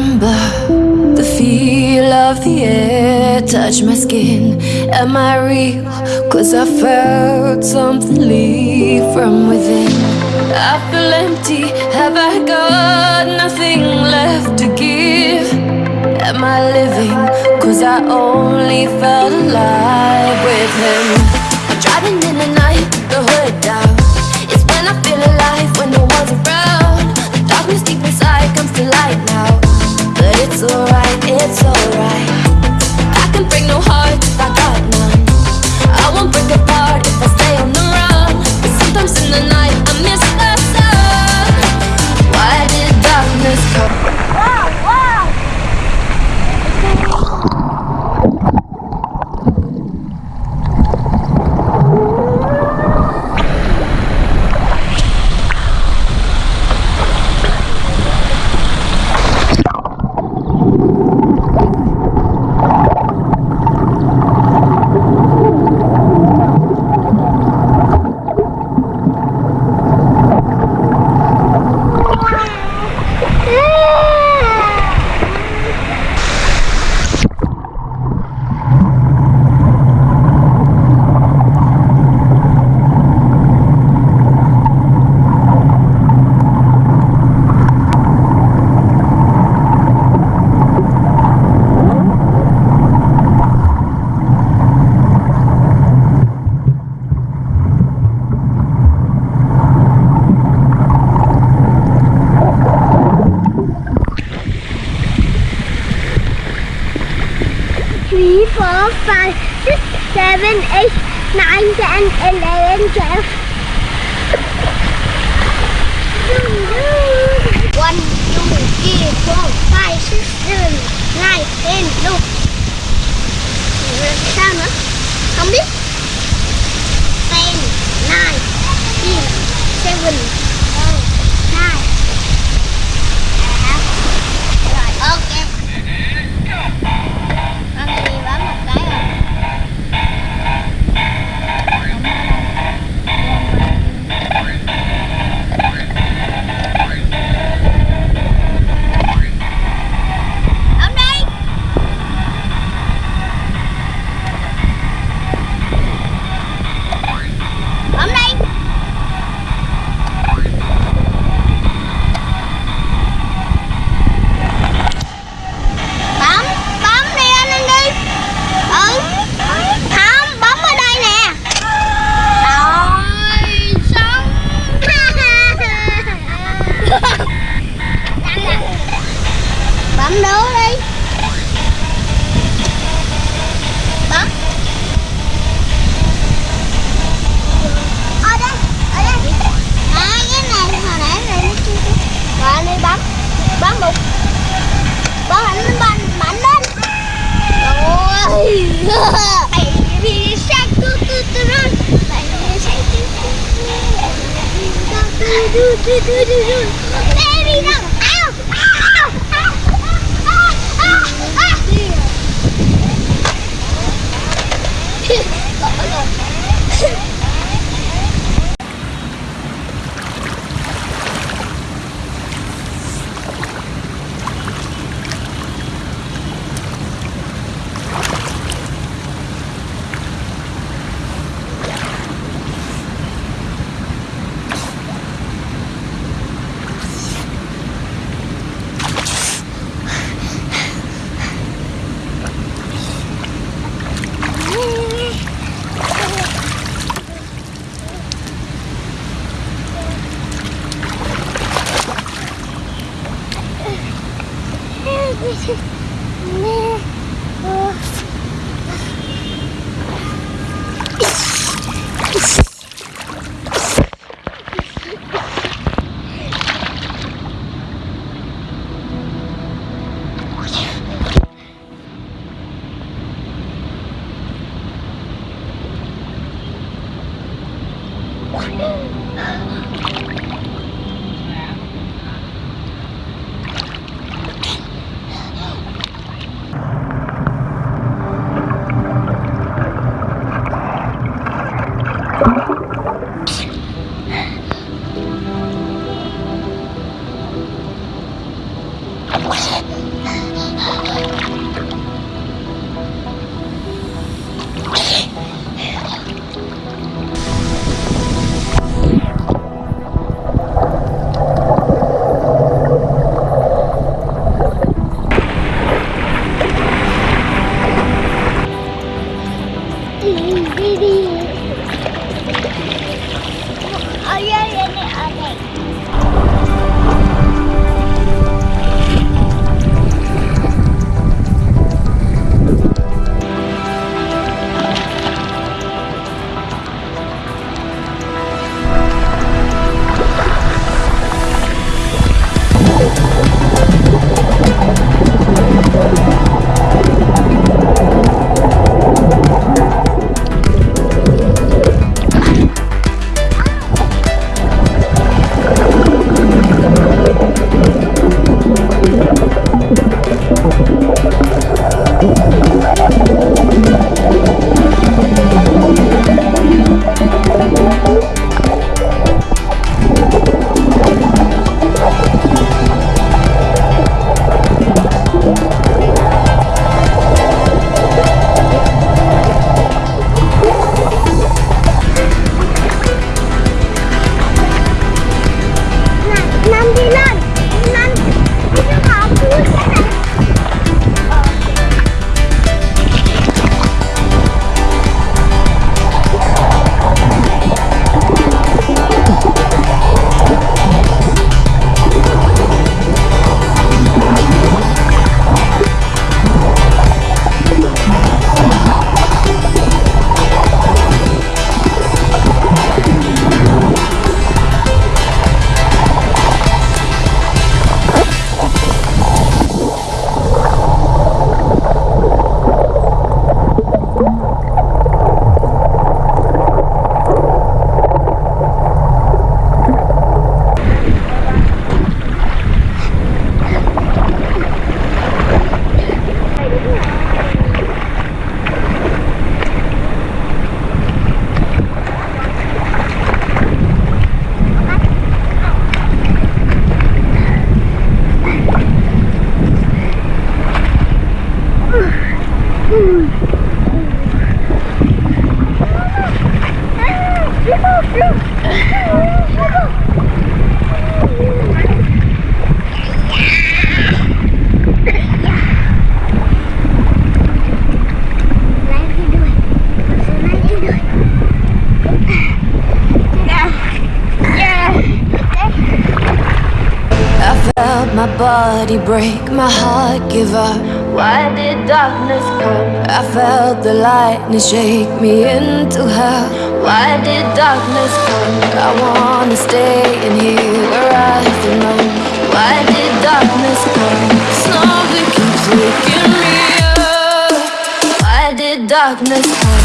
remember the feel of the air touch my skin. Am I real? Cause I felt something leave from within. I feel empty. Have I got nothing left to give? Am I living? Cause I only felt alive with him. Alright, it's alright. Five, six, seven, eight, nine, ten, eleven, twelve. One, two, three, four, five, six, seven, nine, ten, look. Sao nữa? Không biết. Baby, no! Ow! Ow! Ow! Ow! Ow! Ow! ね。え đi body break, my heart give up. Why did darkness come? I felt the lightning shake me into hell. Why did darkness come? I wanna stay in here where I belong. Why did darkness come? Something keeps waking me up. Why did darkness come?